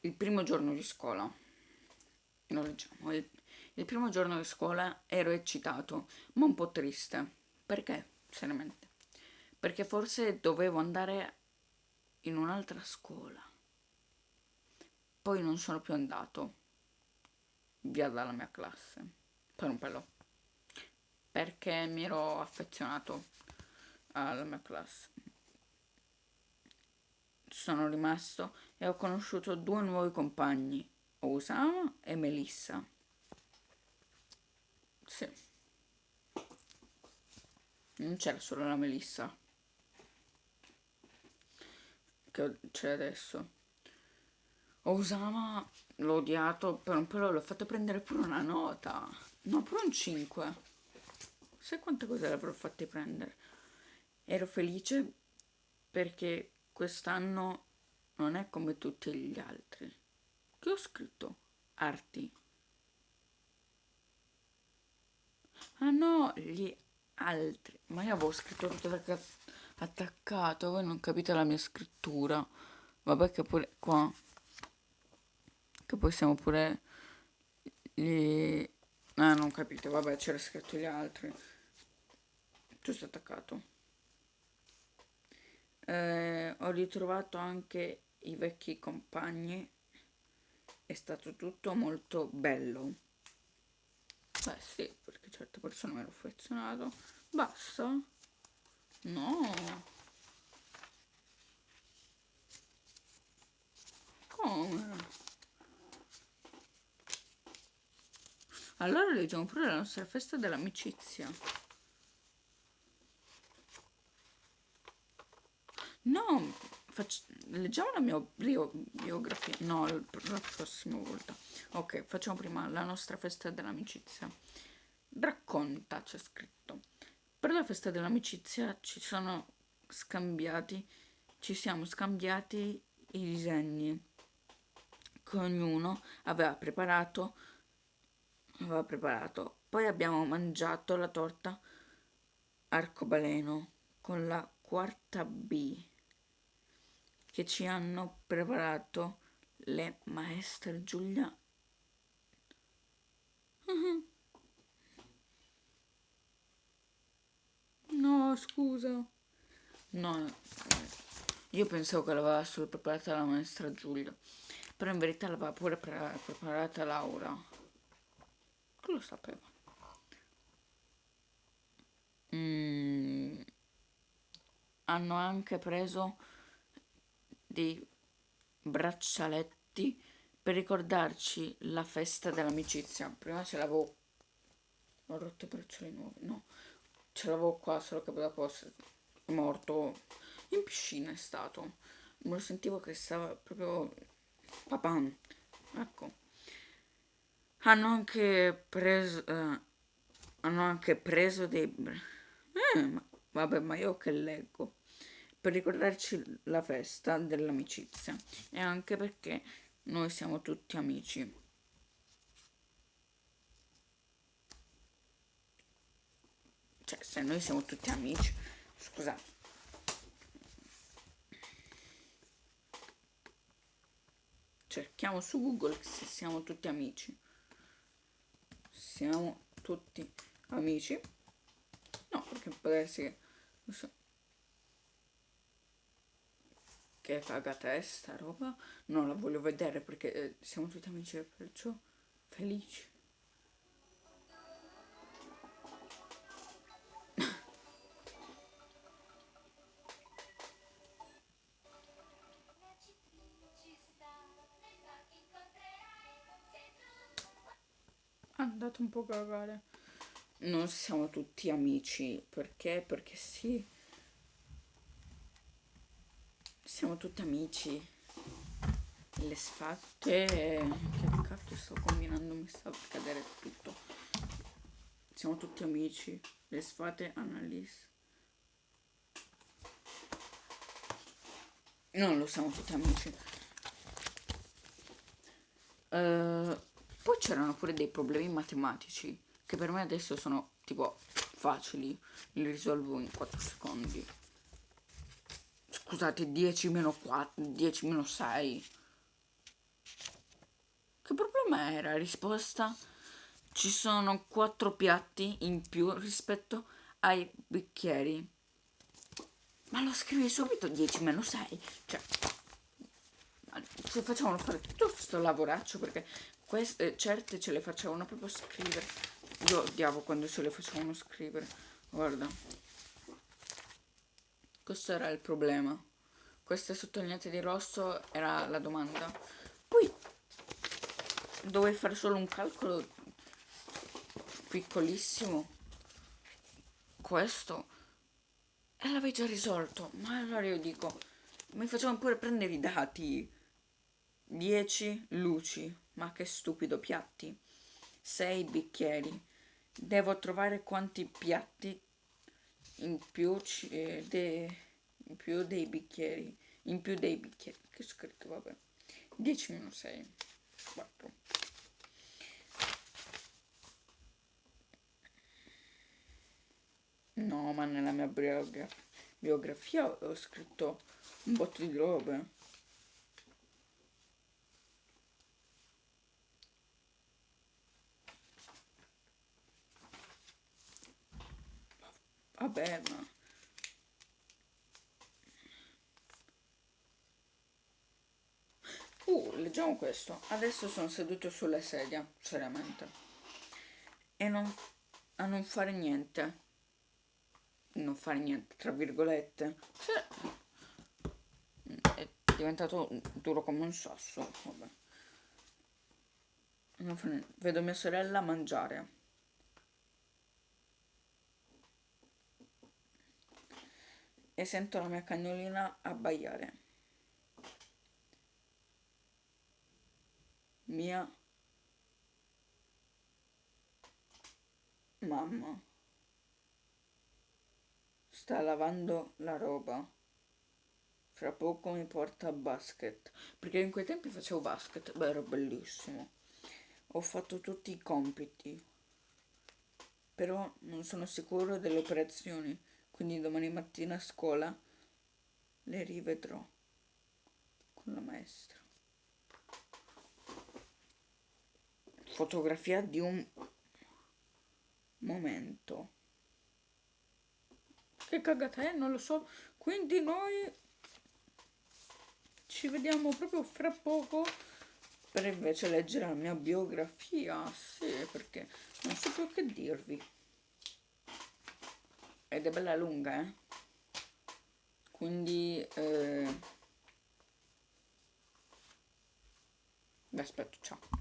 il primo giorno di scuola. Lo leggiamo. Il, il primo giorno di scuola ero eccitato, ma un po' triste. Perché? Seriamente. Perché forse dovevo andare in un'altra scuola. Poi non sono più andato via dalla mia classe. Per un pelo. Perché mi ero affezionato alla mia classe sono rimasto e ho conosciuto due nuovi compagni, Osama e Melissa. Sì. Non c'era solo la Melissa. Che c'è adesso. Osama l'ho odiato, per un l'ho fatto prendere pure una nota. No, pure un 5. Sai quante cose l'avrò fatte prendere? Ero felice perché quest'anno non è come tutti gli altri. Che ho scritto? Arti. Ah no, gli altri. Ma io avevo scritto tutto attaccato, voi non capite la mia scrittura. Vabbè che pure qua. Che poi siamo pure... Gli... Ah, non capite, vabbè, c'era scritto gli altri. Tutto attaccato eh, ho ritrovato anche i vecchi compagni. È stato tutto molto bello. Beh sì perché certe persone mi hanno affezionato. Basta? No. Come? Allora leggiamo pure la nostra festa dell'amicizia No, faccio, leggiamo la mia bio, biografia. No, la prossima volta. Ok, facciamo prima la nostra festa dell'amicizia. Racconta, c'è scritto. Per la festa dell'amicizia ci sono scambiati, ci siamo scambiati i disegni che ognuno aveva preparato, aveva preparato. Poi abbiamo mangiato la torta arcobaleno con la quarta B che ci hanno preparato le maestre Giulia. No, scusa. No, io pensavo che l'aveva solo preparata la maestra Giulia, però in verità l'aveva pure pre preparata Laura. Che lo sapeva. Mm. Hanno anche preso dei braccialetti per ricordarci la festa dell'amicizia. Prima ce l'avevo... Ho rotto i bracciali nuovi, no. Ce l'avevo qua, solo che dopo è morto. In piscina è stato. Me lo sentivo che stava proprio... Papà. Ecco. Hanno anche preso... Eh, hanno anche preso dei... Eh, ma, vabbè, ma io che leggo per ricordarci la festa dell'amicizia e anche perché noi siamo tutti amici. Cioè, se noi siamo tutti amici, scusate. Cerchiamo su Google se siamo tutti amici. Siamo tutti amici. No, perché può essere che che cagatesta roba? Non la voglio vedere perché eh, siamo tutti amici perciò felici. Andate un po' a cagare. Non siamo tutti amici perché? Perché sì siamo tutti amici. Le sfatte che cacchio sto combinando? Mi sta per cadere tutto. Siamo tutti amici. Le sfate Annalise. Non lo siamo tutti amici. Uh, poi c'erano pure dei problemi matematici che per me adesso sono tipo facili. Li risolvo in 4 secondi scusate 10 meno 4 10 meno 6 Come era risposta? Ci sono quattro piatti in più rispetto ai bicchieri. Ma lo scrivi subito 10 meno 6. Cioè, ci facevano fare tutto questo lavoraccio perché queste, certe ce le facevano proprio scrivere. Io odiavo quando ce le facevano scrivere. Guarda. Questo era il problema. Queste sottolineate di rosso era la domanda. Poi dovevi fare solo un calcolo piccolissimo. Questo e l'avevi già risolto. Ma allora io dico, mi facevano pure prendere i dati. 10 luci, ma che stupido piatti. 6 bicchieri. Devo trovare quanti piatti in più, eh, de, in più dei bicchieri. In più dei bicchieri. Che scritto, vabbè. 10 meno 6. 4. No, ma nella mia biografia, biografia ho scritto un botto di robe. Vabbè, ma... Uh, leggiamo questo. Adesso sono seduto sulla sedia, seriamente. E non, a non fare niente non fare niente, tra virgolette. È diventato duro come un sasso. Vabbè. Vedo mia sorella mangiare. E sento la mia cagnolina abbaiare. Mia mamma sta lavando la roba. Fra poco mi porta a basket. Perché in quei tempi facevo basket. Beh, era bellissimo. Ho fatto tutti i compiti. Però non sono sicuro delle operazioni. Quindi domani mattina a scuola le rivedrò con la maestra. Fotografia di un momento che cagata è, non lo so. Quindi noi ci vediamo proprio fra poco per invece leggere la mia biografia. Sì, perché non so più che dirvi. Ed è bella lunga, eh. Quindi... Eh... Vi aspetto, ciao.